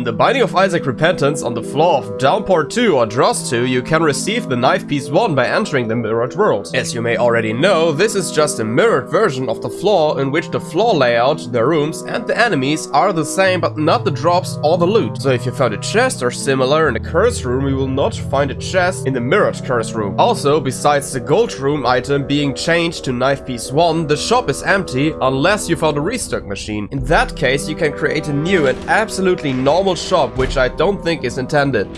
In the Binding of Isaac Repentance on the floor of Downpour 2 or Dross 2, you can receive the Knife Piece 1 by entering the Mirrored World. As you may already know, this is just a mirrored version of the floor in which the floor layout, the rooms and the enemies are the same but not the drops or the loot. So if you found a chest or similar in the curse room, you will not find a chest in the mirrored curse room. Also, besides the gold room item being changed to Knife Piece 1, the shop is empty unless you found a restock machine. In that case, you can create a new and absolutely normal shop which I don't think is intended.